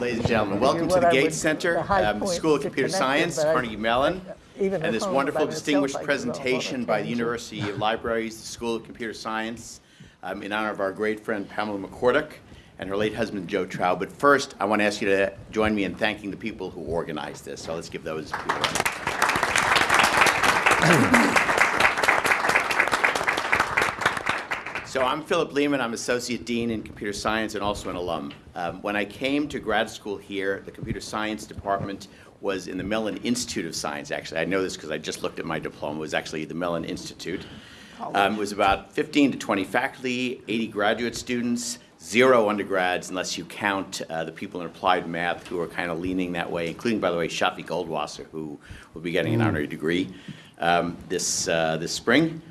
Ladies and gentlemen, welcome to the Gates Center, the um, School of Computer Science, Carnegie Mellon, even and this wonderful distinguished I could go off on a presentation by the. University of Libraries, the School of Computer Science, um, in honor of our great friend Pamela McCorduck and her late husband Joe Traub. But first, I want to ask you to join me in thanking the people who organized this. So let's give those people So I'm Philip Lehman. I'm Associate Dean in Computer Science and also an alum. Um, when I came to grad school here, the Computer Science Department was in the Mellon Institute of Science, actually. I know this because I just looked at my diploma. It was actually the Mellon Institute. Um, it was about 15 to 20 faculty, 80 graduate students, zero undergrads, unless you count uh, the people in applied math who are kind of leaning that way, including, by the way, Shafi Goldwasser, who will be getting an honorary degree um, this, uh, this spring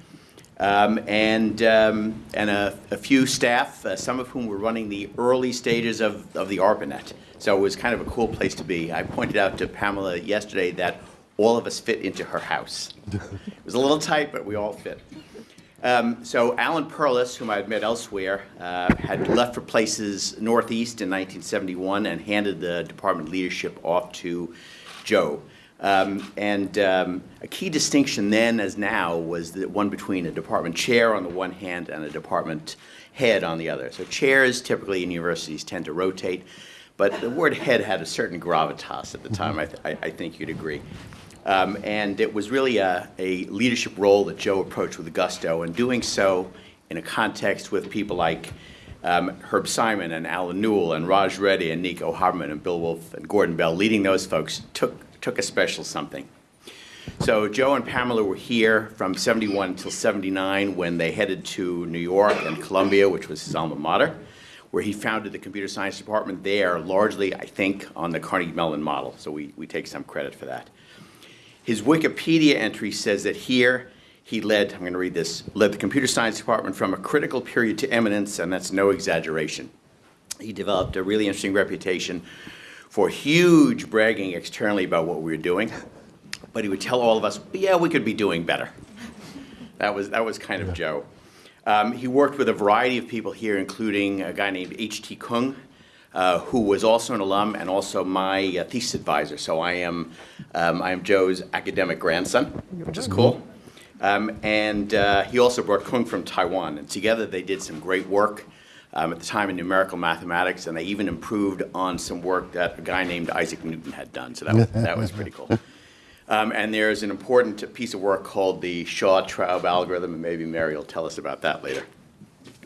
um, and, um, and a, a few staff, uh, some of whom were running the early stages of, of the ARPANET. So it was kind of a cool place to be. I pointed out to Pamela yesterday that all of us fit into her house. It was a little tight, but we all fit. Um, so Alan Perlis, whom I had met elsewhere, uh, had left for places northeast in 1971 and handed the department leadership off to Joe. Um, and um, a key distinction then as now was the one between a department chair on the one hand and a department head on the other. So chairs typically in universities tend to rotate, but the word head had a certain gravitas at the time, I, th I, think you'd agree. Um, and it was really a, a leadership role that Joe approached with gusto, and doing so in a context with people like um, Herb Simon and Allen Newell and Raj Reddy and Nico Habermann and Bill Wulf and Gordon Bell, leading those folks took, took a special something. So Joe and Pamela were here from 71 until 79 when they headed to New York and Columbia, which was his alma mater, where he founded the computer science department there, largely, I think, on the Carnegie Mellon model. So we, we take some credit for that. His Wikipedia entry says that here he led, I'm going to read this, led the computer science department from a critical period to eminence, and that's no exaggeration. He developed a really interesting reputation for huge bragging externally about what we were doing, but he would tell all of us, yeah, we could be doing better. That was, that was kind of Joe. Um, he worked with a variety of people here, including a guy named H.T. Kung, uh, who was also an alum and also my uh, thesis advisor. So I am, um, I am Joe's academic grandson, which is cool. Um, and uh, he also brought Kung from Taiwan, and together they did some great work um, at the time in numerical mathematics, and they even improved on some work that a guy named Isaac Newton had done. So that was, that was pretty cool. Um, and there's an important piece of work called the Shaw-Traub algorithm, and maybe Mary will tell us about that later.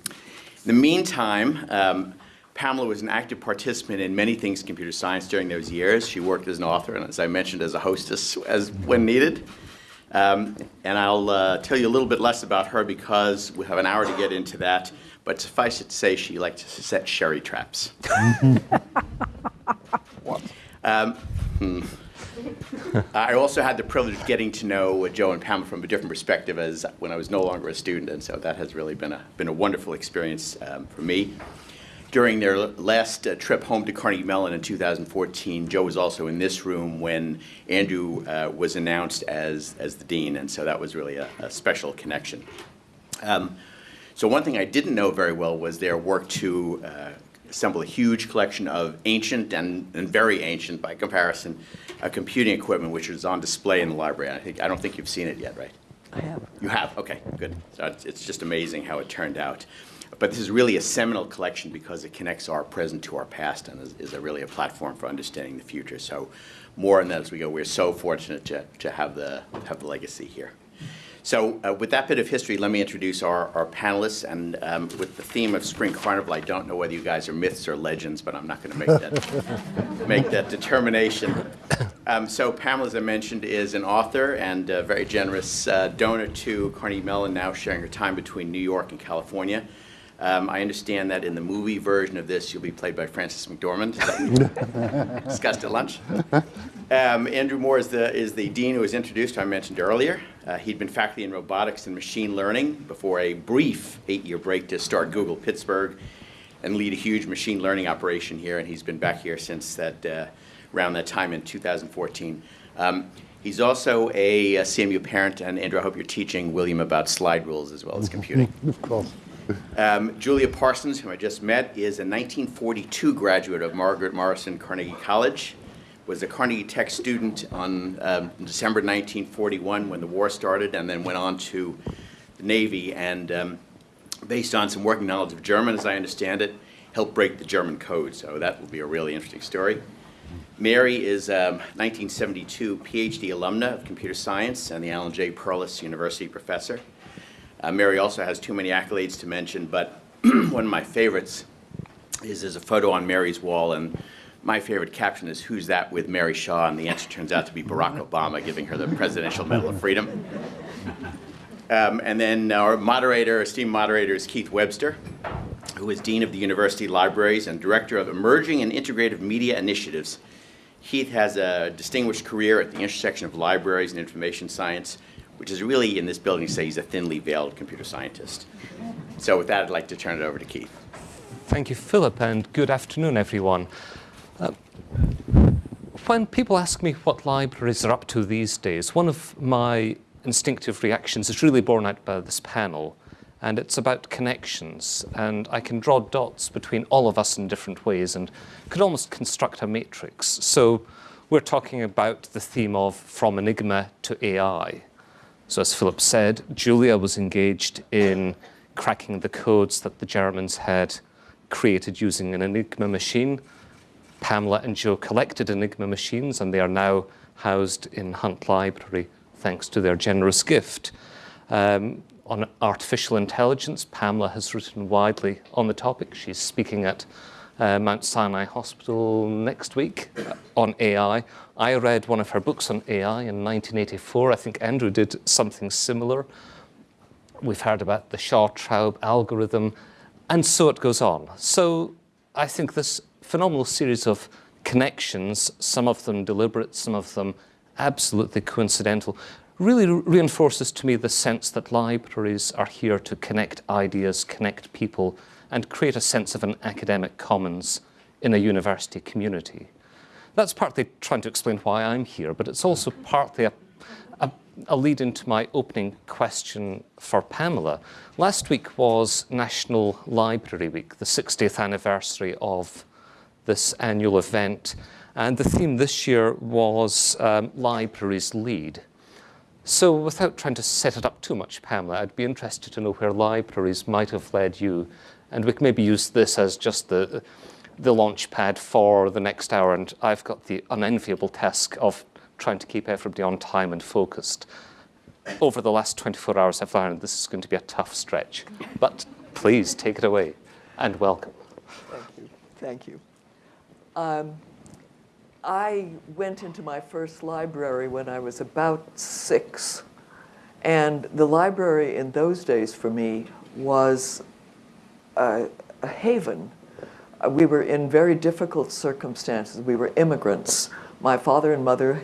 In the meantime, um, Pamela was an active participant in many things in computer science during those years. She worked as an author, and as I mentioned, as a hostess as when needed. Um, and I'll uh, tell you a little bit less about her because we have an hour to get into that. But suffice it to say, she liked to set sherry traps. Um, hmm. I also had the privilege of getting to know Joe and Pamela from a different perspective as when I was no longer a student, and so that has really been a, been a wonderful experience um, for me. During their last uh, trip home to Carnegie Mellon in 2014, Joe was also in this room when Andrew uh, was announced as, as the dean, and so that was really a, a special connection. Um, so one thing I didn't know very well was their work to uh, assemble a huge collection of ancient and, and very ancient, by comparison, uh, computing equipment, which is on display in the library. I, think, I don't think you've seen it yet, right? I have. You have? Okay, good. So it's, it's just amazing how it turned out. But this is really a seminal collection because it connects our present to our past and is, is a really a platform for understanding the future. So more on that as we go. We're so fortunate to, to have, the, have the legacy here. So uh, with that bit of history, let me introduce our, our panelists. And um, with the theme of Spring Carnival, I don't know whether you guys are myths or legends, but I'm not going to make that, make that determination. Um, so Pamela, as I mentioned, is an author and a very generous uh, donor to Carnegie Mellon, now sharing her time between New York and California. Um, I understand that in the movie version of this, you'll be played by Frances McDormand. Discussed at lunch. Um, Andrew Moore is the, is the dean who was introduced, I mentioned earlier. Uh, he'd been faculty in robotics and machine learning before a brief eight-year break to start Google Pittsburgh and lead a huge machine learning operation here, and he's been back here since that, uh, around that time in 2014. Um, he's also a, a CMU parent, and Andrew, I hope you're teaching William about slide rules as well as computing. Of course. Um, Julia Parsons, whom I just met, is a 1942 graduate of Margaret Morrison Carnegie College, was a Carnegie Tech student on um, December 1941 when the war started, and then went on to the Navy, and um, based on some working knowledge of German, as I understand it, helped break the German code, so that will be a really interesting story. Mary is a 1972 PhD alumna of computer science and the Alan J. Perlis University professor. Uh, Mary also has too many accolades to mention, but one of my favorites is there's a photo on Mary's wall, and my favorite caption is, who's that with Mary Shaw? And the answer turns out to be Barack Obama giving her the Presidential Medal of Freedom. Um, and then our moderator, esteemed moderator, is Keith Webster, who is Dean of the University Libraries and Director of Emerging and Integrative Media Initiatives. Keith has a distinguished career at the intersection of libraries and information science, which is really, in this building, say he's a thinly veiled computer scientist. So with that, I'd like to turn it over to Keith. Thank you, Philip, and good afternoon, everyone. Uh, when people ask me what libraries are up to these days, one of my instinctive reactions is really borne out by this panel, and it's about connections. And I can draw dots between all of us in different ways and could almost construct a matrix. So we're talking about the theme of from enigma to AI. So as Philip said, Julia was engaged in cracking the codes that the Germans had created using an Enigma machine. Pamela and Joe collected Enigma machines and they are now housed in Hunt Library thanks to their generous gift. Um, on artificial intelligence, Pamela has written widely on the topic. She's speaking at uh, Mount Sinai Hospital next week uh, on AI. I read one of her books on AI in 1984. I think Andrew did something similar. We've heard about the Shaw-Traub algorithm, and so it goes on. So I think this phenomenal series of connections, some of them deliberate, some of them absolutely coincidental, really reinforces to me the sense that libraries are here to connect ideas, connect people, and create a sense of an academic commons in a university community. That's partly trying to explain why I'm here, but it's also partly a, a, a lead into my opening question for Pamela. Last week was National Library Week, the 60th anniversary of this annual event. And the theme this year was um, Libraries Lead. So without trying to set it up too much, Pamela, I'd be interested to know where libraries might have led you. And we can maybe use this as just the, the launch pad for the next hour. And I've got the unenviable task of trying to keep everybody on time and focused. Over the last 24 hours, I've learned this is going to be a tough stretch. But please take it away and welcome. Thank you. Thank you. Um, I went into my first library when I was about six. And the library in those days for me was a, a haven. Uh, we were in very difficult circumstances. We were immigrants. My father and mother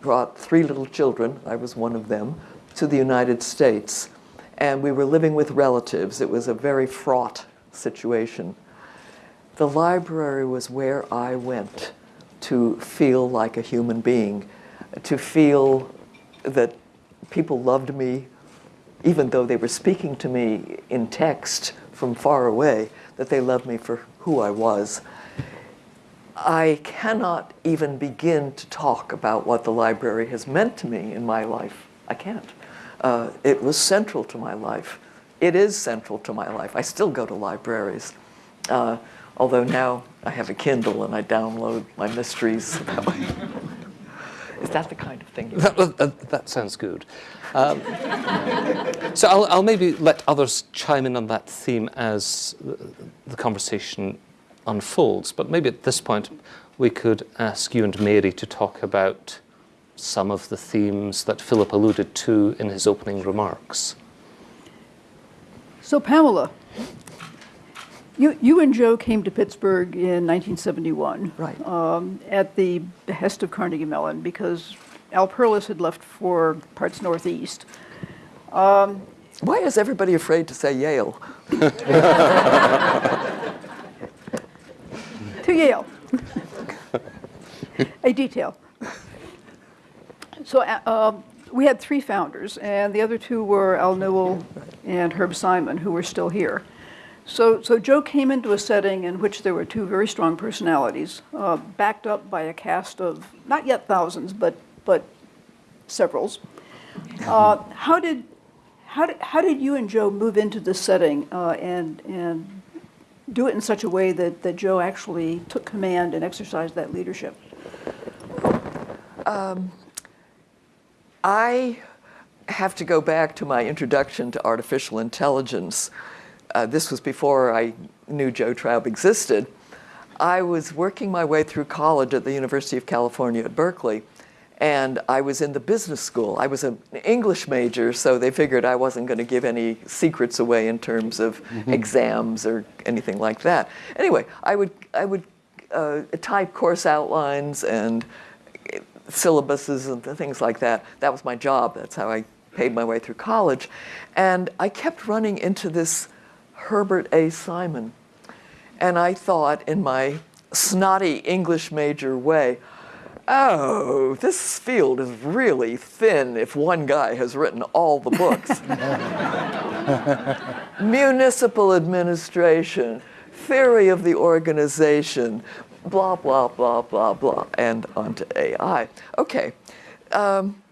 brought three little children, I was one of them, to the United States. And we were living with relatives. It was a very fraught situation. The library was where I went to feel like a human being, to feel that people loved me, even though they were speaking to me in text from far away, that they loved me for who I was. I cannot even begin to talk about what the library has meant to me in my life. I can't. Uh, it was central to my life. It is central to my life. I still go to libraries. Uh, although now I have a Kindle and I download my mysteries. Is that the kind of thing? That, that, that, sounds good. Um, so I'll, I'll, maybe let others chime in on that theme as the conversation unfolds. But maybe at this point, we could ask you and Mary to talk about some of the themes that Philip alluded to in his opening remarks. So Pamela, you, you and Joe came to Pittsburgh in 1971. Right. Um, at the behest of Carnegie Mellon because Al Perlis had left for parts northeast. Um, Why is everybody afraid to say Yale? to Yale. A detail. So uh, um, we had three founders, and the other two were Al Newell and Herb Simon, who were still here. So, so Joe came into a setting in which there were two very strong personalities, uh, backed up by a cast of not yet thousands, but but severals. Uh, how did how did how did you and Joe move into this setting uh, and and do it in such a way that that Joe actually took command and exercised that leadership? I have to go back to my introduction to artificial intelligence. Uh, this was before I knew Joe Traub existed. I was working my way through college at the University of California at Berkeley, and I was in the business school. I was an English major, so they figured I wasn't going to give any secrets away in terms of exams or anything like that. Anyway, I would, I would uh, type course outlines and syllabuses and things like that. That was my job. That's how I paid my way through college. And I kept running into this Herbert A. Simon. And I thought, in my snotty English major way, oh, this field is really thin if one guy has written all the books. Municipal administration, theory of the organization, blah, blah, blah, blah, blah, and onto AI. Okay. Um,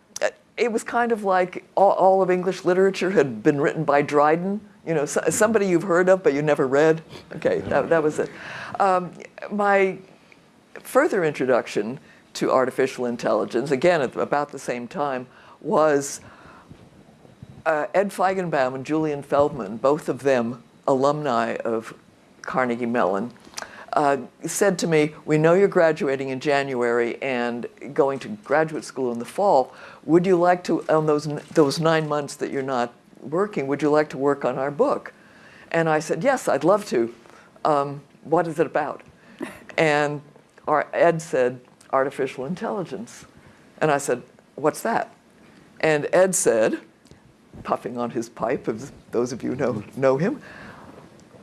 it was kind of like all, all of English literature had been written by Dryden, you know, so, somebody you've heard of but you never read. Okay, that, that was it. Um, my further introduction to artificial intelligence, again at about the same time, was uh, Ed Feigenbaum and Julian Feldman, both of them alumni of Carnegie Mellon, uh, said to me, we know you're graduating in January and going to graduate school in the fall. Would you like to, on those, those nine months that you're not working, would you like to work on our book? And I said, yes, I'd love to. Um, what is it about? And our, Ed said, artificial intelligence. And I said, what's that? And Ed said, puffing on his pipe, as those of you know, know him,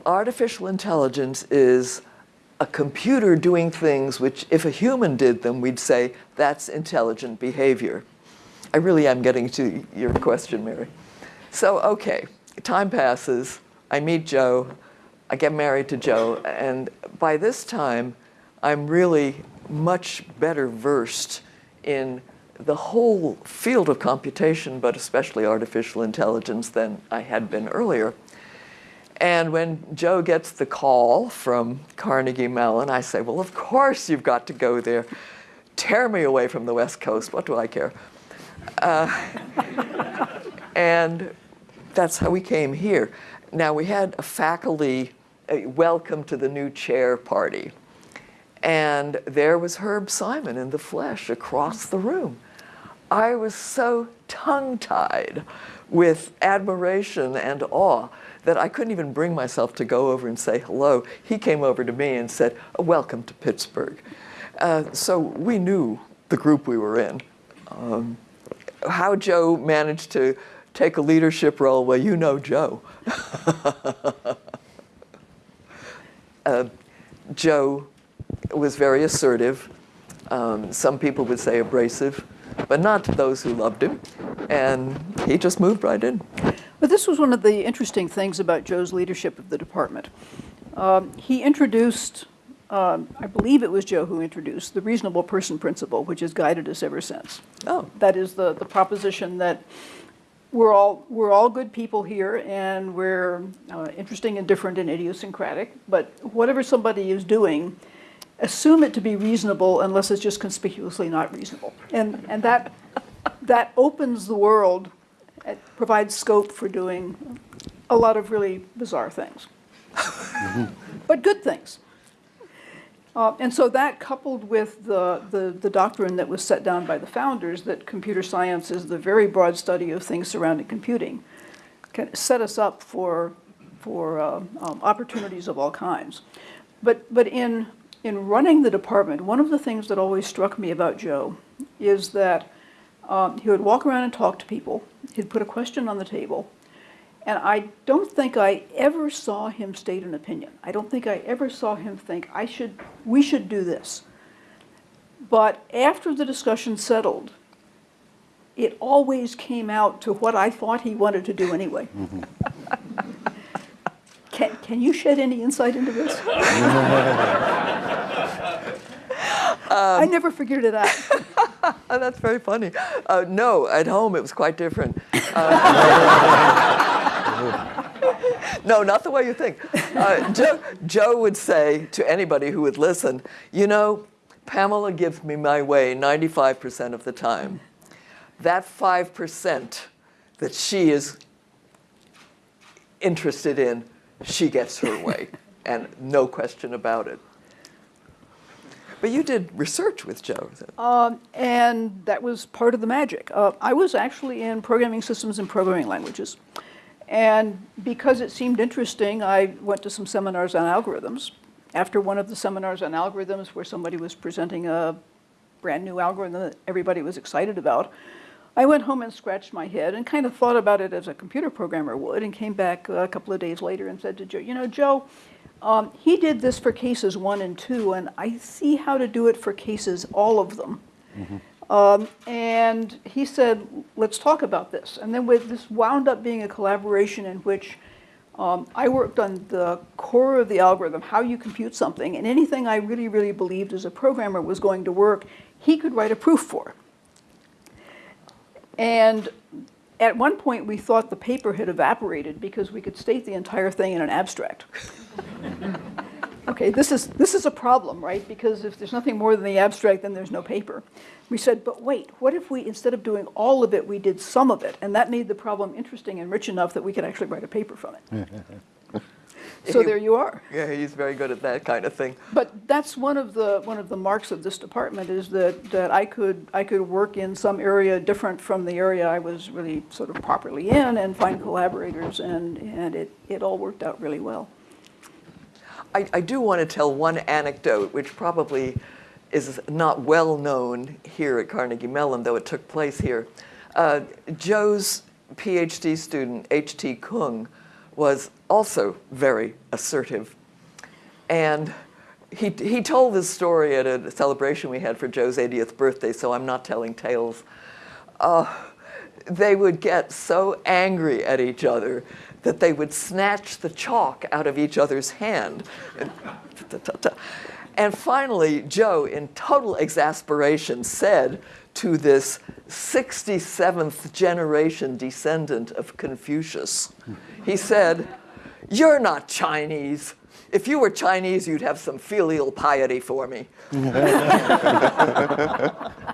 artificial intelligence is a computer doing things which, if a human did them, we'd say that's intelligent behavior. I really am getting to your question, Mary. So, okay, time passes. I meet Joe. I get married to Joe. And by this time, I'm really much better versed in the whole field of computation, but especially artificial intelligence, than I had been earlier. And when Joe gets the call from Carnegie Mellon, I say, well, of course you've got to go there. Tear me away from the West Coast. What do I care? Uh, and that's how we came here. Now, we had a faculty uh, welcome to the new chair party. And there was Herb Simon in the flesh across the room. I was so tongue-tied with admiration and awe that I couldn't even bring myself to go over and say hello. He came over to me and said, welcome to Pittsburgh. Uh, so we knew the group we were in. Um, how Joe managed to take a leadership role, well, you know Joe. uh, Joe was very assertive. Um, some people would say abrasive, but not to those who loved him. And he just moved right in. But this was one of the interesting things about Joe's leadership of the department. Um, he introduced, um, I believe it was Joe who introduced, the reasonable person principle, which has guided us ever since. Oh. That is the, the proposition that we're all, we're all good people here and we're uh, interesting and different and idiosyncratic, but whatever somebody is doing, assume it to be reasonable unless it's just conspicuously not reasonable. And, and that, that opens the world it provides scope for doing a lot of really bizarre things, but good things. Uh, and so that coupled with the, the, the, doctrine that was set down by the founders that computer science is the very broad study of things surrounding computing can set us up for, for uh, um, opportunities of all kinds. But, but in, in running the department, one of the things that always struck me about Joe is that um, he would walk around and talk to people. He'd put a question on the table. And I don't think I ever saw him state an opinion. I don't think I ever saw him think, I should, we should do this. But after the discussion settled, it always came out to what I thought he wanted to do anyway. can, can can you shed any insight into this? I never figured it out. Oh, that's very funny. Uh, no, at home it was quite different. Uh, no, not the way you think. Uh, Joe, Joe would say to anybody who would listen, you know, Pamela gives me my way 95% of the time. That 5% that she is interested in, she gets her way, and no question about it. But you did research with Joe. Um, and that was part of the magic. Uh, I was actually in programming systems and programming languages. And because it seemed interesting, I went to some seminars on algorithms. After one of the seminars on algorithms, where somebody was presenting a brand new algorithm that everybody was excited about, I went home and scratched my head and kind of thought about it as a computer programmer would, and came back a couple of days later and said to Joe, you know, Joe, um, he did this for cases one and two, and I see how to do it for cases, all of them. Um, and he said, let's talk about this. And then with this wound up being a collaboration in which um, I worked on the core of the algorithm, how you compute something, and anything I really, really believed as a programmer was going to work, he could write a proof for. And at one point, we thought the paper had evaporated because we could state the entire thing in an abstract. okay, this is, this is a problem, right? Because if there's nothing more than the abstract, then there's no paper. We said, but wait, what if we, instead of doing all of it, we did some of it? And that made the problem interesting and rich enough that we could actually write a paper from it. so there you are. Yeah, he's very good at that kind of thing. But that's one of the one of the marks of this department is that that I could I could work in some area different from the area I was really sort of properly in and find collaborators and and it it all worked out really well. I, I do want to tell one anecdote, which probably is not well known here at Carnegie Mellon, though it took place here. Uh, Joe's PhD student, H.T. Kung, was also very assertive. And he, he told this story at a celebration we had for Joe's 80th birthday, so I'm not telling tales. Uh, they would get so angry at each other that they would snatch the chalk out of each other's hand. And, finally, Joe, in total exasperation, said to this 67th generation descendant of Confucius, he said, You're not Chinese. If you were Chinese, you'd have some filial piety for me.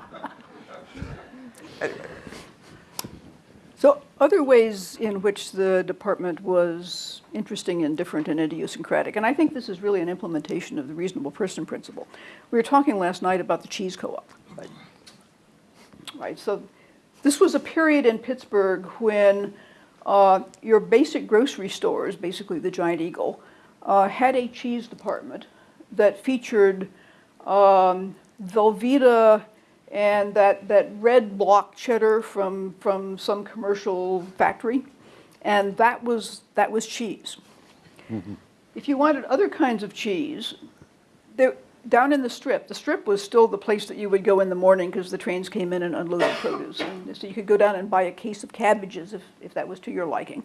So other ways in which the department was interesting and different and idiosyncratic, and I think this is really an implementation of the reasonable person principle. We were talking last night about the cheese co-op, right? Right, so this was a period in Pittsburgh when uh, your basic grocery stores, basically the Giant Eagle, uh, had a cheese department that featured um, Velveeta and that, that red block cheddar from, from some commercial factory. And that was, that was cheese. If you wanted other kinds of cheese, there, down in the strip, the strip was still the place that you would go in the morning because the trains came in and unloaded produce. And so you could go down and buy a case of cabbages if, if that was to your liking,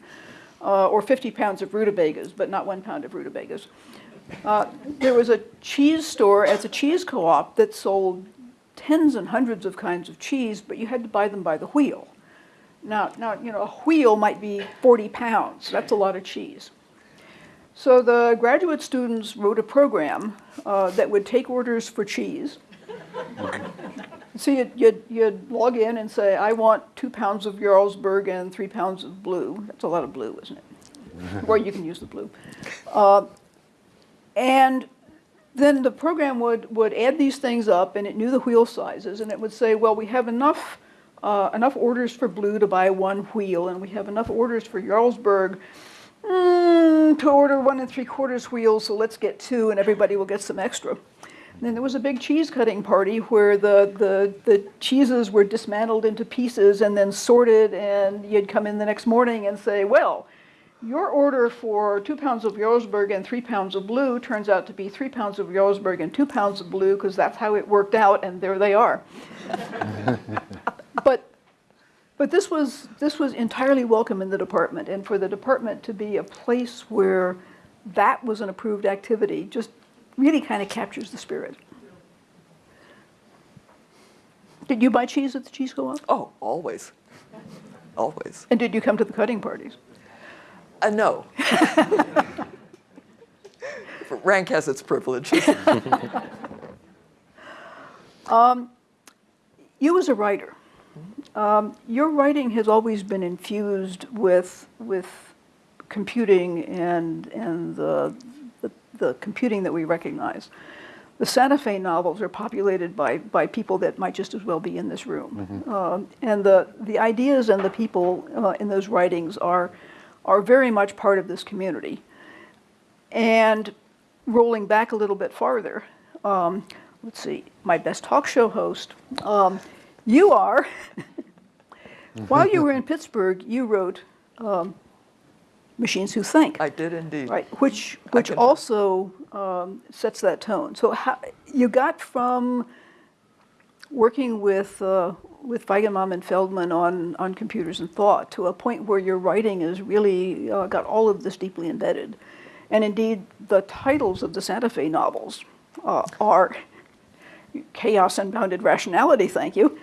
uh, or 50 pounds of rutabagas, but not one pound of rutabagas. Uh, there was a cheese store at a cheese co-op that sold tens and hundreds of kinds of cheese, but you had to buy them by the wheel. Now, now you know, a wheel might be 40 pounds. That's a lot of cheese. So the graduate students wrote a program uh, that would take orders for cheese. so you'd, you'd, you'd, log in and say, I want two pounds of Jarlsberg and three pounds of blue. That's a lot of blue, isn't it? or you can use the blue. Uh, and then the program would, would add these things up and it knew the wheel sizes and it would say, well, we have enough, uh, enough orders for blue to buy one wheel and we have enough orders for Jarlsberg mm, to order one and three quarters wheels, so let's get two and everybody will get some extra. And then there was a big cheese cutting party where the, the, the cheeses were dismantled into pieces and then sorted and you'd come in the next morning and say, well, your order for two pounds of Jarlsberg and three pounds of blue turns out to be three pounds of Jarlsberg and two pounds of blue because that's how it worked out, and there they are. but but this was this was entirely welcome in the department, and for the department to be a place where that was an approved activity just really kind of captures the spirit. Did you buy cheese at the cheese co-op? Oh, always. Always. And did you come to the cutting parties? Uh, no. Rank has its privileges. You as a writer, um, your writing has always been infused with with computing and and the, the the computing that we recognize. The Santa Fe novels are populated by by people that might just as well be in this room, um, and the the ideas and the people uh, in those writings are are very much part of this community. And rolling back a little bit farther, um, let's see, my best talk show host, um, you are. while you were in Pittsburgh, you wrote um, Machines Who Think. I did indeed. Right, which, which also um, sets that tone. So how, you got from working with, uh, with Feigenbaum and Feldman on, on computers and thought to a point where your writing is really uh, got all of this deeply embedded. And indeed, the titles of the Santa Fe novels uh, are Chaos and Bounded Rationality, thank you.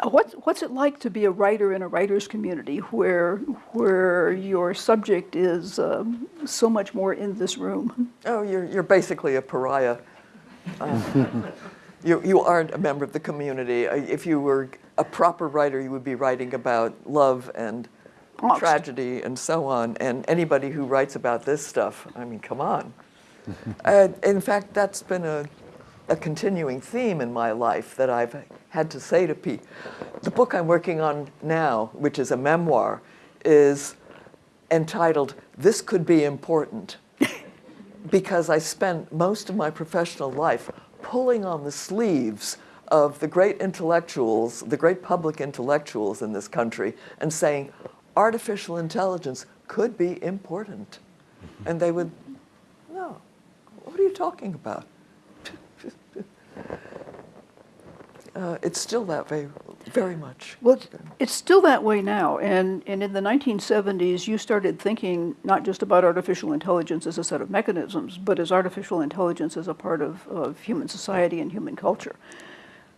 Uh, What, what's it like to be a writer in a writer's community where, where your subject is um, so much more in this room? Oh, you're, you're basically a pariah. Uh, you, you aren't a member of the community. Uh, If you were a proper writer, you would be writing about love and Angst. tragedy and so on. And anybody who writes about this stuff, I mean, come on. uh, in fact, that's been a, a continuing theme in my life that I've had to say to people. The book I'm working on now, which is a memoir, is entitled This Could Be Important because I spent most of my professional life pulling on the sleeves of the great intellectuals, the great public intellectuals in this country, and saying, artificial intelligence could be important. And they would, no, what are you talking about? uh, it's still that way, very much. Well, it's- still that way now, and, and in the 1970s, you started thinking not just about artificial intelligence as a set of mechanisms, but as artificial intelligence as a part of, of human society and human culture.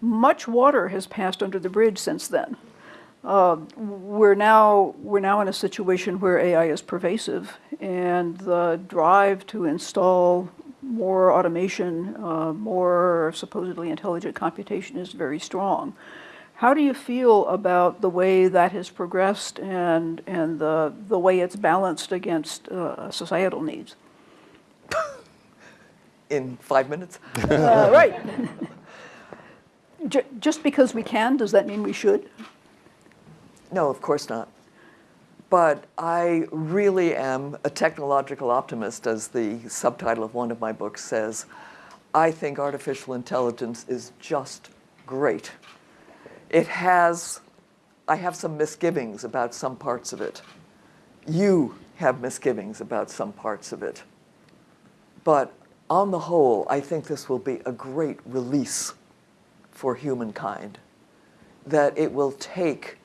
Much water has passed under the bridge since then. Uh, we're now we're now in a situation where AI is pervasive, and the drive to install more automation, uh, more supposedly intelligent computation is very strong. How do you feel about the way that has progressed and and the the way it's balanced against uh, societal needs? In five minutes? Uh, right. Ju- Just because we can, does that mean we should? No, of course not. But I really am a technological optimist, as the subtitle of one of my books says. I think artificial intelligence is just great. It has, I have some misgivings about some parts of it. You have misgivings about some parts of it. But on the whole, I think this will be a great release for humankind. That it will take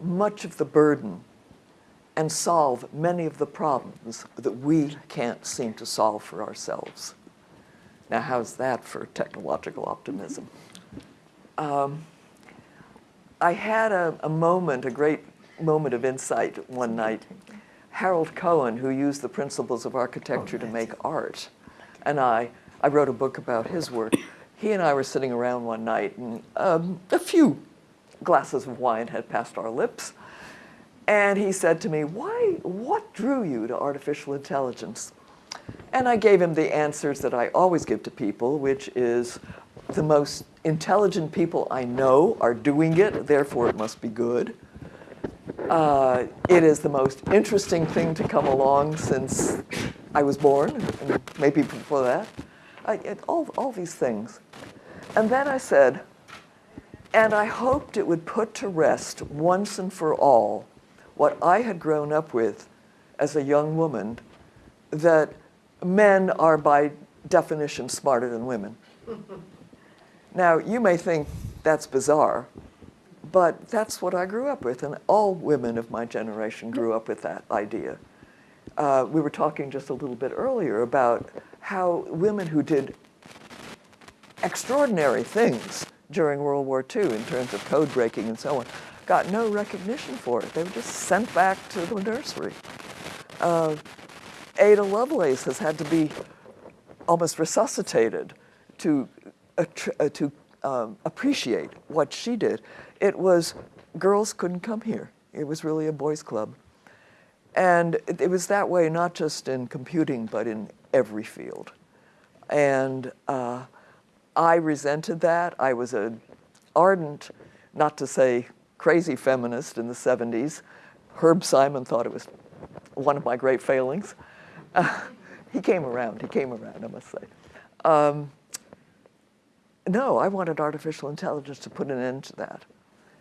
much of the burden and solve many of the problems that we can't seem to solve for ourselves. Now, how's that for technological optimism? Um, I had a, a moment, a great moment of insight one night. Harold Cohen, who used the principles of architecture to make art, and I, I wrote a book about his work. He and I were sitting around one night, and um, a few glasses of wine had passed our lips. And he said to me, Why, what drew you to artificial intelligence? And I gave him the answers that I always give to people, which is the most intelligent people I know are doing it, therefore it must be good. Uh, it is the most interesting thing to come along since I was born, and maybe before that. I, it, all, all these things. And then I said, and I hoped it would put to rest once and for all what I had grown up with as a young woman that men are by definition smarter than women. now, you may think that's bizarre, but that's what I grew up with, and all women of my generation grew up with that idea. uh, we were talking just a little bit earlier about how women who did extraordinary things during World War II in terms of code breaking and so on got no recognition for it. They were just sent back to the nursery. Uh, Ada Lovelace has had to be almost resuscitated to, to um, appreciate what she did. It was girls couldn't come here. It was really a boys' club. And it, it was that way not just in computing, but in every field. And uh, I resented that. I was an ardent, not to say crazy feminist in the 70s. Herb Simon thought it was one of my great failings. Uh, he came around, he came around, I must say. Um, no, I wanted artificial intelligence to put an end to that.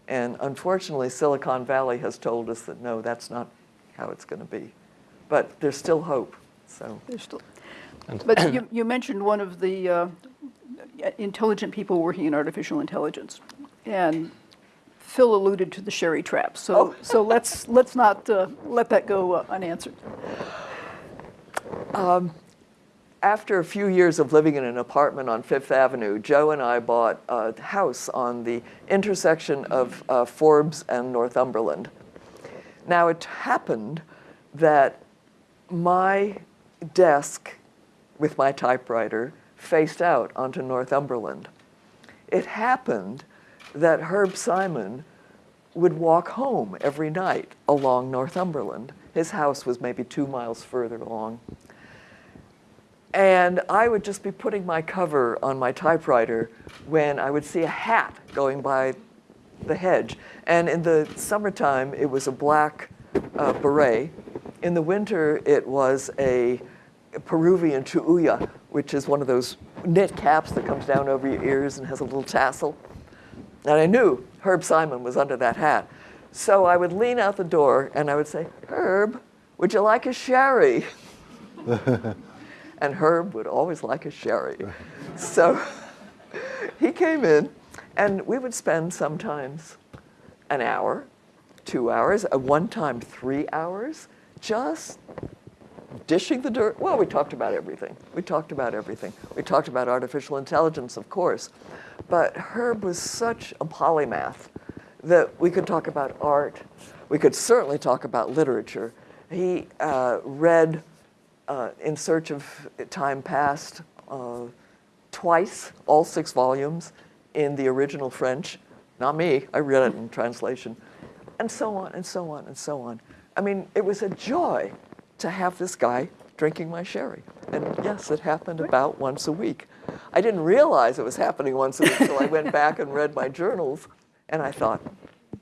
And unfortunately, Silicon Valley has told us that no, that's not how it's going to be. But there's still hope. So There's still, but you, you mentioned one of the uh, intelligent people working in artificial intelligence. And Phil alluded to the Sherry trap. So, Oh. so let's, let's not uh, let that go uh, unanswered. After a few years of living in an apartment on Fifth Avenue, Joe and I bought a house on the intersection of uh, Forbes and Northumberland. Now, it happened that my desk with my typewriter faced out onto Northumberland. It happened that Herb Simon would walk home every night along Northumberland. His house was maybe two miles further along. And I would just be putting my cover on my typewriter when I would see a hat going by the hedge. And in the summertime, it was a black uh, beret. In the winter, it was a Peruvian chullo, which is one of those knit caps that comes down over your ears and has a little tassel. And I knew Herb Simon was under that hat. So I would lean out the door and I would say, Herb, would you like a sherry? and Herb would always like a sherry. So he came in, and we would spend sometimes an hour, two hours, at one time three hours, just dishing the dirt. Well, we talked about everything. We talked about everything. We talked about artificial intelligence, of course. But Herb was such a polymath that we could talk about art. We could certainly talk about literature. He uh, read uh, In Search of Time Past uh, twice, all six volumes in the original French. Not me, I read it in translation. And so on, and so on, and so on. I mean, it was a joy to have this guy drinking my sherry. And yes, it happened about once a week. I didn't realize it was happening once a week until I went back and read my journals, and I thought,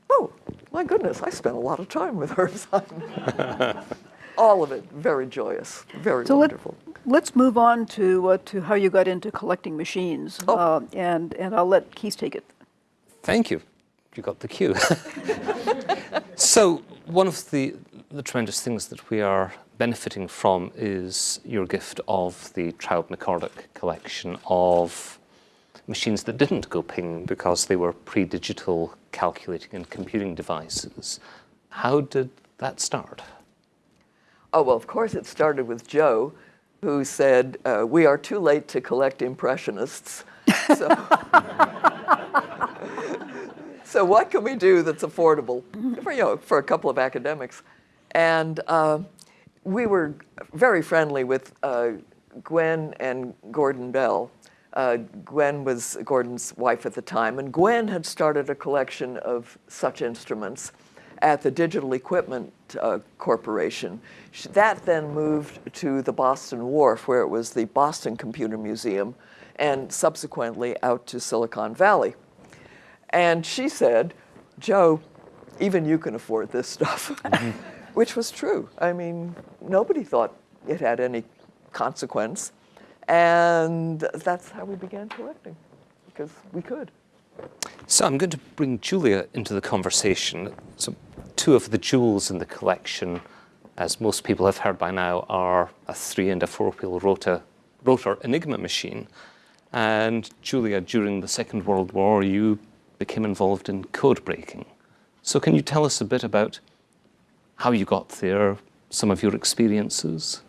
oh, my goodness, I spent a lot of time with Herb Simon. All of it very joyous, very So wonderful. let's move on to, uh, to how you got into collecting machines. Oh. Uh, and, and I'll let Keith take it. Thank you. You got the cue. so, one of the, the tremendous things that we are benefiting from is your gift of the Traub McCorduck collection of machines that didn't go ping because they were pre digital calculating and computing devices. How did that start? Oh, well, of course, it started with Joe, who said, uh, We are too late to collect Impressionists. So, so what can we do that's affordable for, you know, for a couple of academics? And uh, we were very friendly with uh, Gwen and Gordon Bell. Uh, Gwen was Gordon's wife at the time, and Gwen had started a collection of such instruments at the Digital Equipment uh, Corporation. That then moved to the Boston Wharf, where it was the Boston Computer Museum, and subsequently out to Silicon Valley. And she said, Joe, even you can afford this stuff, which was true. I mean, nobody thought it had any consequence. And that's how we began collecting, because we could. So I'm going to bring Julia into the conversation. So two of the jewels in the collection, as most people have heard by now, are a three and a four-wheel rotor, rotor Enigma machine. And Julia, during the Second World War, you became involved in code breaking. So can you tell us a bit about how you got there, some of your experiences?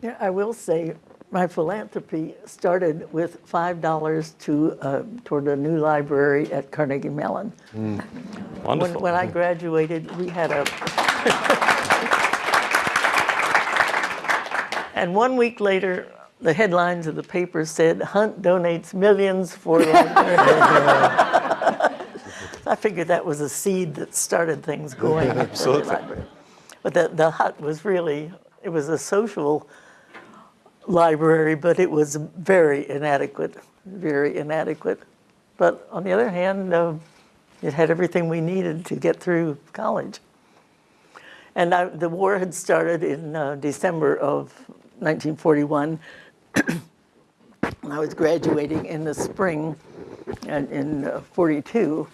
Yeah, I will say, my philanthropy started with $5 to, uh, toward a new library at Carnegie Mellon. When, Wonderful. when I graduated, we had a. and one week later, the headlines of the paper said, Hunt donates millions for library. I figured that was a seed that started things going. Absolutely. But the, the hut was really, it was a social library, but it was very inadequate, very inadequate. But on the other hand, uh, it had everything we needed to get through college. And I, the war had started in uh, December of 1941. I was graduating in the spring in, in uh, 42.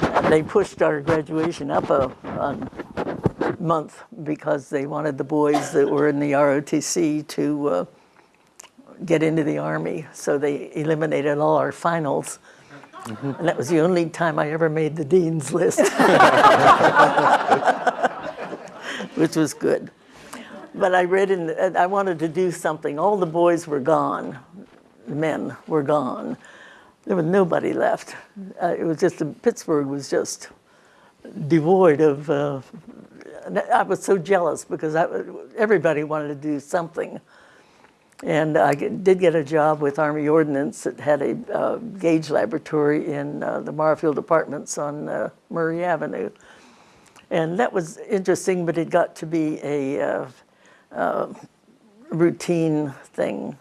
And they pushed our graduation up a, a month because they wanted the boys that were in the ROTC to uh, get into the Army. So they eliminated all our finals. And that was the only time I ever made the dean's list. Which was good. But I read in, I wanted to do something. All the boys were gone, the men were gone. There was nobody left. Uh, it was just, Pittsburgh was just devoid of, uh, I was so jealous because I, everybody wanted to do something. And I did get a job with Army Ordnance that had a uh, gauge laboratory in uh, the Marfield Apartments on uh, Murray Avenue. And that was interesting, but it got to be a uh, uh, routine thing.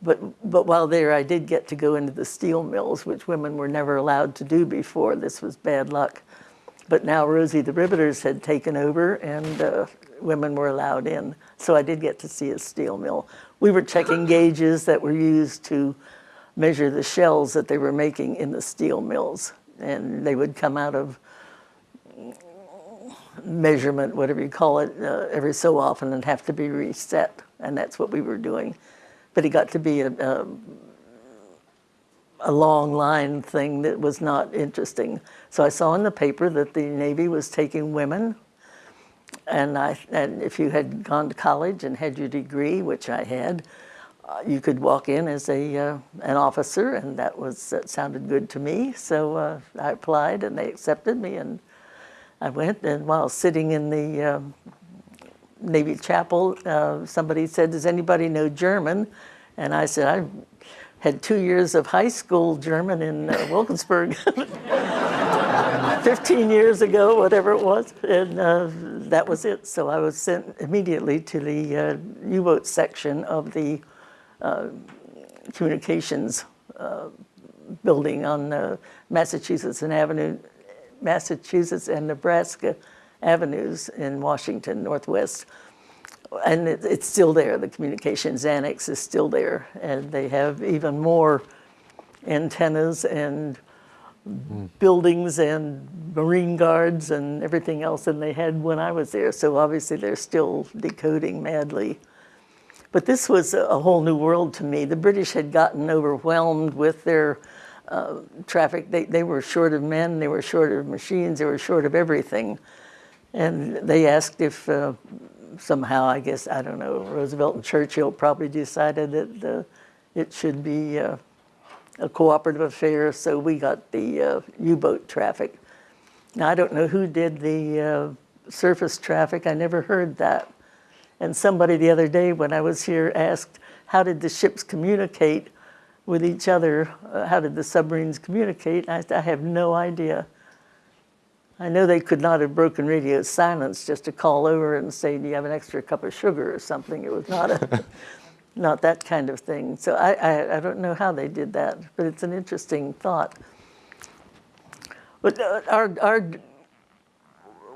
But, but while there, I did get to go into the steel mills, which women were never allowed to do before. This was bad luck. But now Rosie the Riveters had taken over and uh, women were allowed in. So I did get to see a steel mill. We were checking gauges that were used to measure the shells that they were making in the steel mills. And they would come out of measurement, whatever you call it, uh, every so often and have to be reset. And that's what we were doing. But it got to be a, a, a long line thing that was not interesting. So I saw in the paper that the Navy was taking women. And, I, and if you had gone to college and had your degree, which I had, uh, you could walk in as a, uh, an officer, and that, was, that sounded good to me. So uh, I applied, and they accepted me, and I went. And while sitting in the um, Navy chapel, uh, somebody said, does anybody know German? And I said, I had two years of high school German in uh, Wilkinsburg 15 years ago, whatever it was, and uh, that was it. So I was sent immediately to the uh, U-boat section of the uh, communications uh, building on Massachusetts and Avenue, Massachusetts and Nebraska avenues in Washington Northwest. And it, it's still there. The communications annex is still there, and they have even more antennas and buildings and marine guards and everything else than they had when I was there. So obviously they're still decoding madly. But this was a a whole new world to me. The British had gotten overwhelmed with their uh, traffic. They, they were short of men, they were short of machines, they were short of everything. And they asked if uh, somehow, I guess, I don't know, Roosevelt and Churchill probably decided that it should be uh, a cooperative affair, so we got the uh, U-boat traffic. Now, I don't know who did the uh, surface traffic, I never heard that. And somebody the other day when I was here asked, how did the ships communicate with each other? Uh, How did the submarines communicate? I, I have no idea. I know they could not have broken radio silence just to call over and say, do you have an extra cup of sugar or something? It was not a, not that kind of thing. So I, I, I don't know how they did that, but it's an interesting thought. But uh, our, our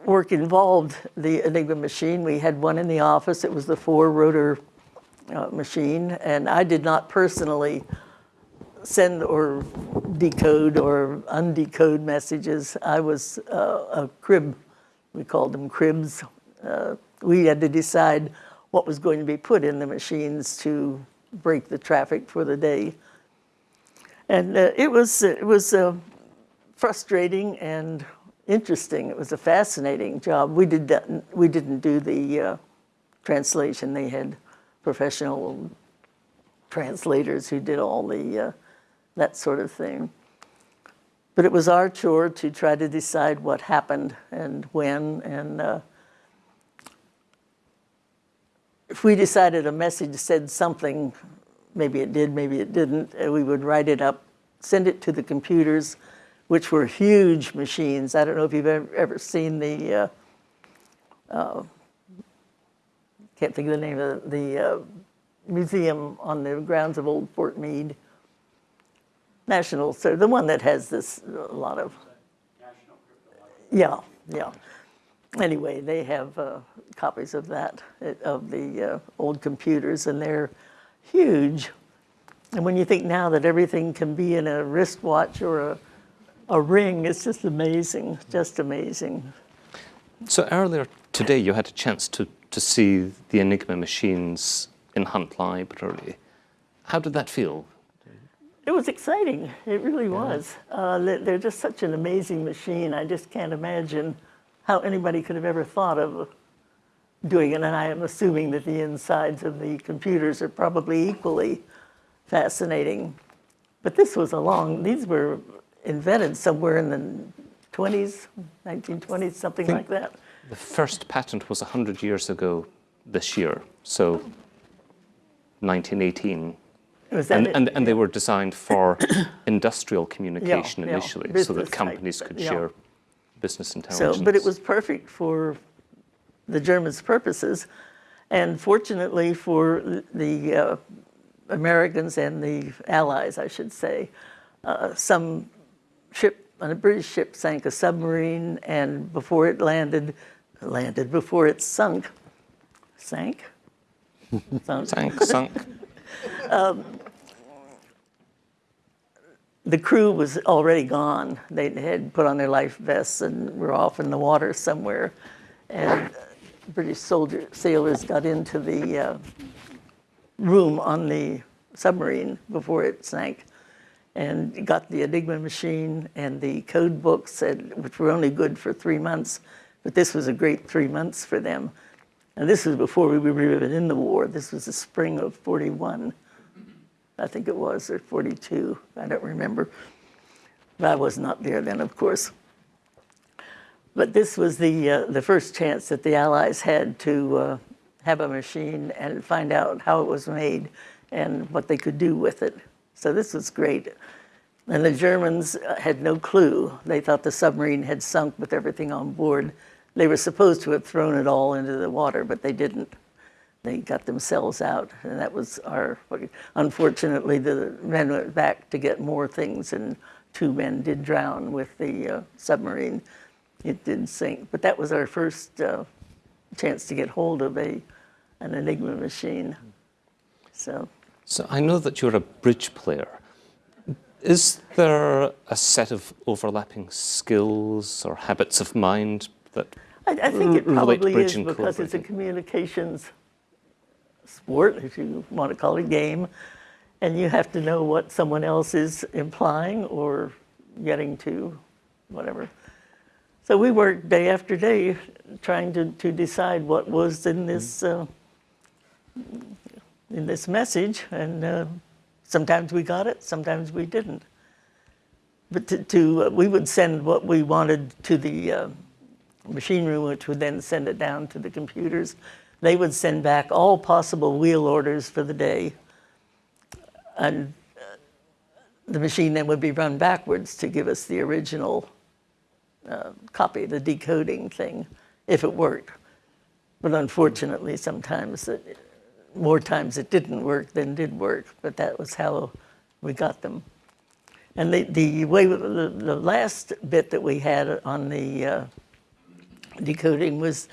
work involved the Enigma machine. We had one in the office. It was the four-rotor uh, machine, and I did not personally send or decode or undecode messages. I was uh, a crib, we called them cribs. Uh, we had to decide what was going to be put in the machines to break the traffic for the day. And uh, it was, it was uh, frustrating and interesting. It was a fascinating job. We did that, we didn't do the uh, translation. They had professional translators who did all the uh, that sort of thing. But it was our chore to try to decide what happened and when. And uh, if we decided a message said something, maybe it did, maybe it didn't, uh, we would write it up, send it to the computers, which were huge machines. I don't know if you've ever, ever seen the, uh, uh, can't think of the name of the, the uh, museum on the grounds of Old Fort Meade. National, so the one that has this, a lot of. Yeah, yeah. Anyway, they have uh, copies of that, uh, of the uh, old computers, and they're huge. And when you think now that everything can be in a wristwatch or a, a ring, it's just amazing, just amazing. So earlier today, you had a chance to, to see the Enigma machines in Hunt Library. How did that feel? It was exciting. It really was. Uh, they- they're just such an amazing machine. I just can't imagine how anybody could have ever thought of doing it. And I am assuming that the insides of the computers are probably equally fascinating. But this was a long, these were invented somewhere in the 20s, 1920s, something like that. The first patent was 100 years ago this year, so 1918. And, and, and they were designed for industrial communication yeah, initially, so business that type, companies could yeah. share business intelligence. So, but it was perfect for the Germans' purposes, and fortunately for the uh, Americans and the Allies, I should say, uh, some ship, a British ship sank a submarine, and before it landed, landed before it sunk, sank, sunk. Sank, sunk. the crew was already gone. They had put on their life vests and were off in the water somewhere. And British soldier sailors got into the uh, room on the submarine before it sank and got the Enigma machine and the code books, and, which were only good for three months. But this was a great three months for them. And this was before we were even in the war. This was the spring of 41. I think it was, or 42, I don't remember. But I was not there then, of course. But this was the, uh, the first chance that the Allies had to uh, have a machine and find out how it was made and what they could do with it. So this was great. And the Germans uh, had no clue. They thought the submarine had sunk with everything on board. They were supposed to have thrown it all into the water, but they didn't they got themselves out, and that was our. Unfortunately, the men went back to get more things, and two men did drown with the uh, submarine. It did sink, but that was our first uh, chance to get hold of a an Enigma machine. So So I know that you're a bridge player. Is there a set of overlapping skills or habits of mind that I, I think it probably is because it's a communications sport, if you want to call it game, and you have to know what someone else is implying or getting to, whatever. So we worked day after day trying to, to decide what was in this uh, in this message, and uh, sometimes we got it, sometimes we didn't. But to, to uh, we would send what we wanted to the uh, machine room, which would then send it down to the computers. They would send back all possible wheel orders for the day. And uh, the machine then would be run backwards to give us the original uh, copy, the decoding thing, if it worked. But unfortunately, sometimes, it, more times it didn't work than did work, but that was how we got them. And the, the way, the, the last bit that we had on the uh, decoding was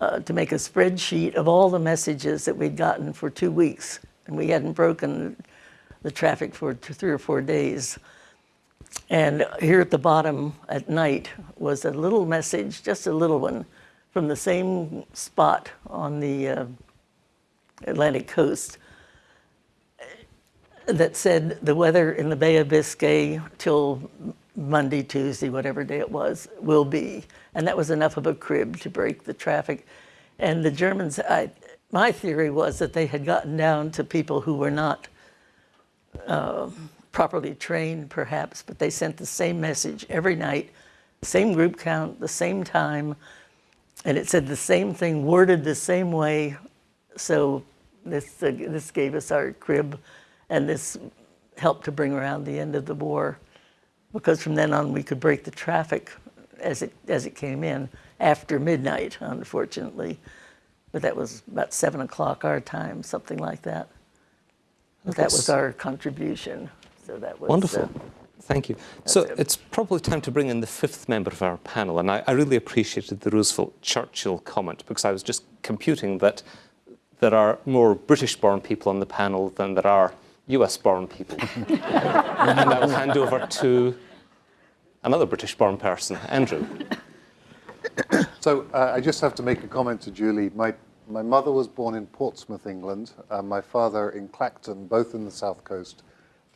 uh, to make a spreadsheet of all the messages that we'd gotten for two weeks. And we hadn't broken the traffic for two, three or four days. And here at the bottom at night was a little message, just a little one, from the same spot on the uh, Atlantic coast that said the weather in the Bay of Biscay till Monday, Tuesday, whatever day it was, will be. And that was enough of a crib to break the traffic. And the Germans, I, my theory was that they had gotten down to people who were not uh, properly trained, perhaps, but they sent the same message every night, same group count, the same time, and it said the same thing, worded the same way. So this, uh, this gave us our crib, and this helped to bring around the end of the war, because from then on we could break the traffic as it, as it came in after midnight, unfortunately. But that was about seven o'clock our time, something like that. But that was our contribution. So that was Wonderful. uh, Thank you. So it. it's probably time to bring in the fifth member of our panel, and I, I really appreciated the Roosevelt Churchill comment because I was just computing that there are more British-born people on the panel than there are US-born people. and I will hand over to another British-born person, Andrew. So uh, I just have to make a comment to Julie. My, my mother was born in Portsmouth, England, and my father in Clacton, both in the south coast.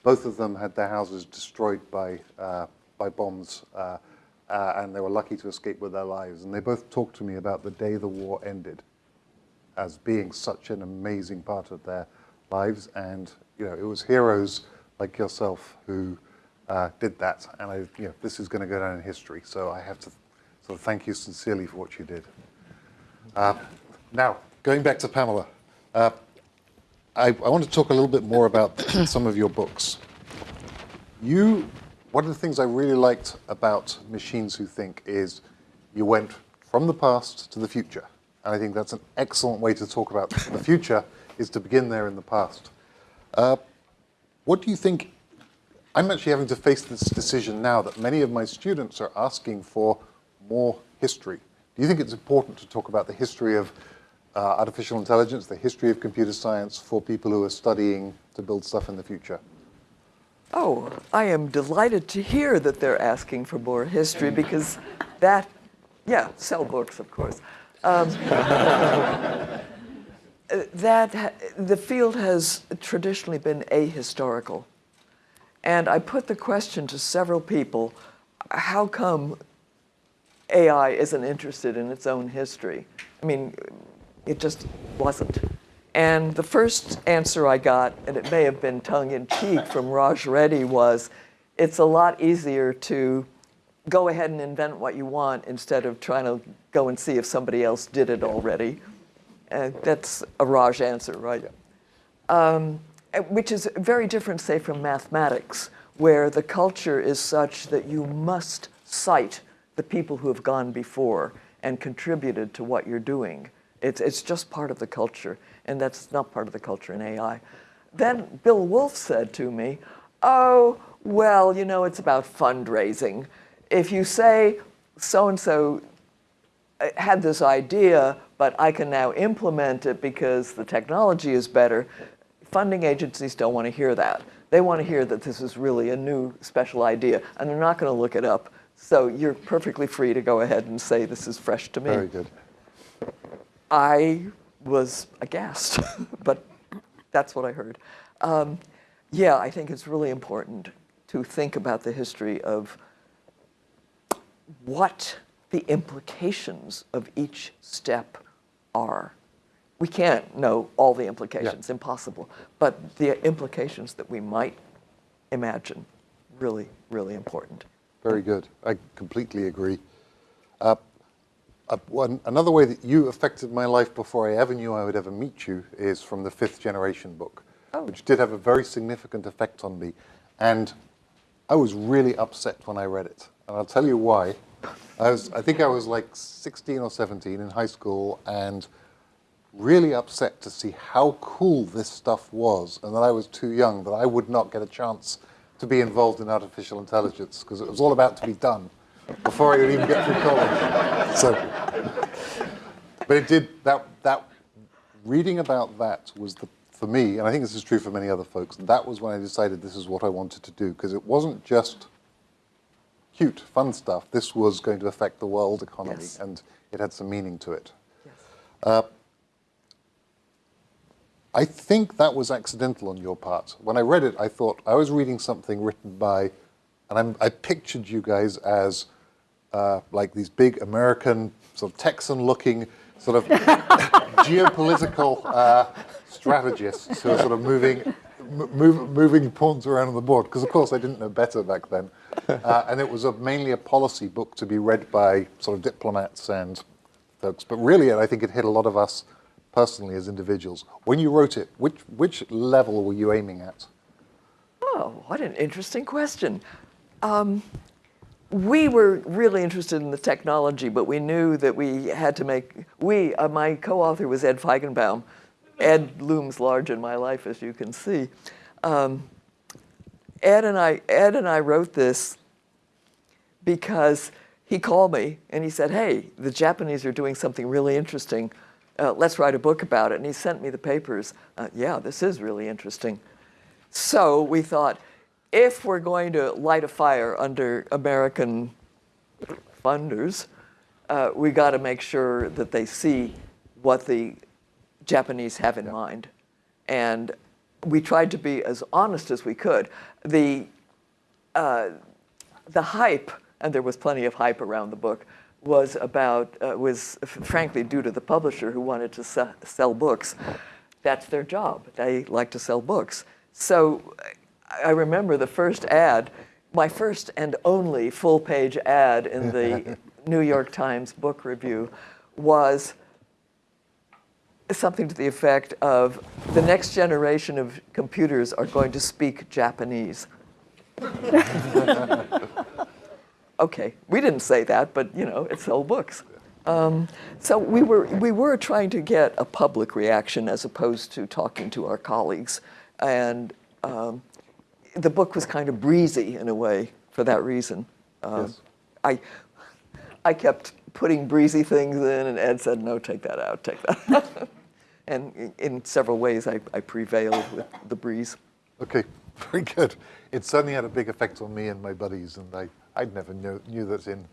Both of them had their houses destroyed by, uh, by bombs, uh, uh, and they were lucky to escape with their lives. And they both talked to me about the day the war ended as being such an amazing part of their lives. And, you know, it was heroes like yourself who uh, did that. And I, you know, this is going to go down in history. So I have to sort of thank you sincerely for what you did. Uh, now, going back to Pamela, uh, I, I want to talk a little bit more about some of your books. You, one of the things I really liked about Machines Who Think is you went from the past to the future. And I think that's an excellent way to talk about the future, is to begin there in the past. Uh, what do you think? I'm actually having to face this decision now that many of my students are asking for more history. Do you think it's important to talk about the history of uh, artificial intelligence, the history of computer science for people who are studying to build stuff in the future? Oh, I am delighted to hear that they're asking for more history because that, yeah, sell books, of course. Um, that the field has traditionally been ahistorical. And I put the question to several people how come AI isn't interested in its own history? I mean, it just wasn't. And the first answer I got, and it may have been tongue in cheek from Raj Reddy, was it's a lot easier to go ahead and invent what you want instead of trying to go and see if somebody else did it already. And that's a Raj answer, right? Um, uh, which is very different, say, from mathematics, where the culture is such that you must cite the people who have gone before and contributed to what you're doing. It's, it's just part of the culture, and that's not part of the culture in AI. Then Bill Wulf said to me, Oh, well, you know, it's about fundraising. If you say so and so had this idea, but I can now implement it because the technology is better. Funding agencies don't want to hear that. They want to hear that this is really a new special idea, and they're not going to look it up. So you're perfectly free to go ahead and say this is fresh to me. Very good. I was aghast, but that's what I heard. Um, yeah, I think it's really important to think about the history of what the implications of each step are. We can't know all the implications, impossible, but the implications that we might imagine, really, really important. Very good. I completely agree. Uh, uh, one, another way that you affected my life before I ever knew I would ever meet you is from the fifth generation book, Oh. which did have a very significant effect on me. And I was really upset when I read it. And I'll tell you why. I, was, I think I was like 16 or 17 in high school and really upset to see how cool this stuff was and that I was too young, that I would not get a chance to be involved in artificial intelligence because it was all about to be done before I would even get through college. So, but it did, that, that, reading about that was the, for me, and I think this is true for many other folks, that was when I decided this is what I wanted to do because it wasn't just cute, fun stuff. This was going to affect the world economy Yes. and it had some meaning to it. Yes. Uh, I think that was accidental on your part. When I read it, I thought I was reading something written by and I'm, I pictured you guys as uh, like these big American, sort of Texan-looking, sort of geopolitical uh, strategists who are sort of moving, m- move, moving pawns around on the board. Because of course I didn't know better back then, uh, and it was a, mainly a policy book to be read by sort of diplomats and folks. But really, I think it hit a lot of us personally as individuals. When you wrote it, which which level were you aiming at? Oh, what an interesting question. Um, we were really interested in the technology, but we knew that we had to make, we, uh, my co-author was Ed Feigenbaum. Ed looms large in my life, as you can see. Um, Ed and I, Ed and I wrote this because he called me and he said, hey, the Japanese are doing something really interesting. Uh, let's write a book about it. And he sent me the papers. Uh, yeah, this is really interesting. So we thought, if we're going to light a fire under American funders, uh, we got to make sure that they see what the Japanese have in mind. And we tried to be as honest as we could. The, uh, the hype, and there was plenty of hype around the book, was about, uh, was frankly due to the publisher who wanted to se- sell books. That's their job. They like to sell books. So I remember the first ad, my first and only full page ad in the New York Times book review was something to the effect of the next generation of computers are going to speak Japanese. okay, we didn't say that, but you know, it's sold books. Um, so we were, we were trying to get a public reaction as opposed to talking to our colleagues. And um, the book was kind of breezy in a way for that reason. Um, Yes. I, I kept putting breezy things in, and Ed said, no, take that out, take that out. and in, in several ways, I, I prevailed with the breeze. Okay, very good. It certainly had a big effect on me and my buddies, and I, I'd never knew, knew that in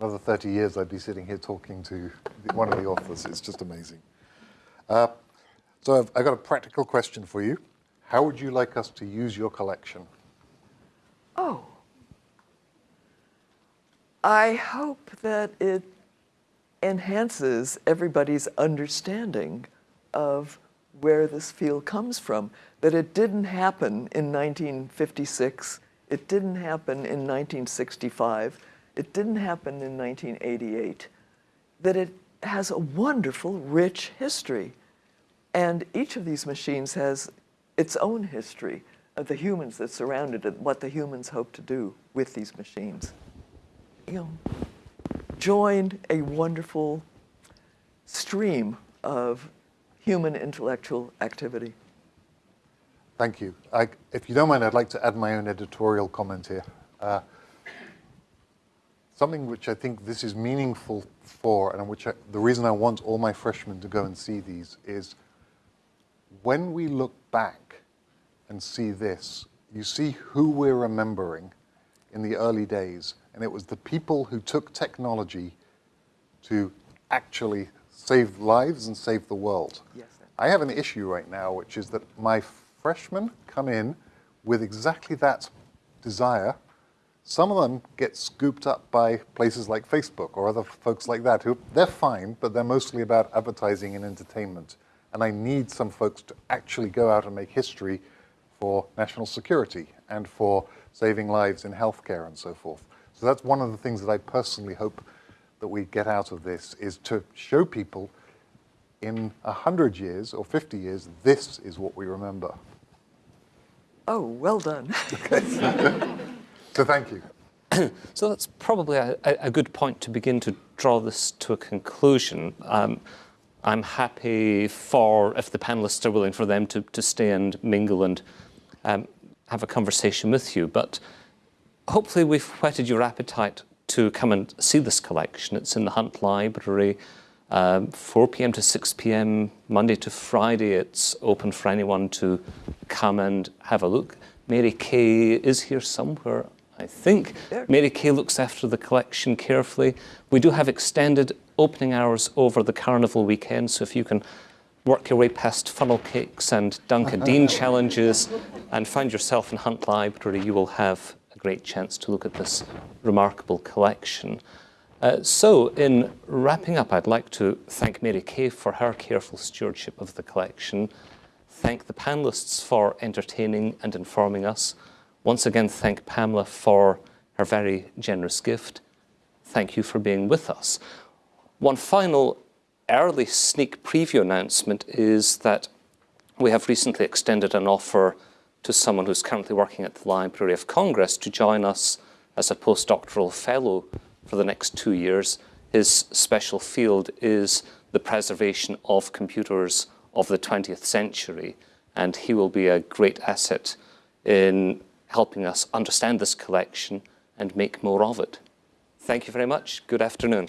another 30 years I'd be sitting here talking to one of the authors. It's just amazing. Uh, so I've, I've got a practical question for you. How would you like us to use your collection? Oh. I hope that it enhances everybody's understanding of where this field comes from. That it didn't happen in 1956, it didn't happen in 1965, it didn't happen in 1988. That it has a wonderful, rich history. And each of these machines has its own history of the humans that surrounded it, what the humans hope to do with these machines. You know, joined a wonderful stream of human intellectual activity. Thank you. I, if you don't mind, I'd like to add my own editorial comment here. Uh, something which I think this is meaningful for, and which I, the reason I want all my freshmen to go and see these is when we look back and see this, you see who we're remembering in the early days. And it was the people who took technology to actually save lives and save the world. Yes. I have an issue right now, which is that my freshmen come in with exactly that desire. Some of them get scooped up by places like Facebook or other folks like that who they're fine, but they're mostly about advertising and entertainment. And I need some folks to actually go out and make history for national security and for saving lives in healthcare and so forth. So that's one of the things that I personally hope that we get out of this is to show people in 100 years or 50 years, this is what we remember. Oh, well done. So thank you. So that's probably a, a a good point to begin to draw this to a conclusion. Um, I'm happy for, if the panelists are willing, for them to, to stay and mingle and um, have a conversation with you. But hopefully we've whetted your appetite to come and see this collection. It's in the Hunt Library, um, 4 p.m. to 6 p.m. Monday to Friday. It's open for anyone to come and have a look. Mary Kay is here somewhere, I think. There. Mary Kay looks after the collection carefully. We do have extended opening hours over the carnival weekend, so if you can work your way past funnel cakes and Duncan Dean challenges and find yourself in Hunt Library, you will have a great chance to look at this remarkable collection. Uh, so, in wrapping up, I'd like to thank Mary Kay for her careful stewardship of the collection, thank the panelists for entertaining and informing us, once again thank Pamela for her very generous gift. Thank you for being with us. One final early sneak preview announcement is that we have recently extended an offer to someone who's currently working at the Library of Congress to join us as a postdoctoral fellow for the next two years. His special field is the preservation of computers of the 20th century, and he will be a great asset in helping us understand this collection and make more of it. Thank you very much. Good afternoon.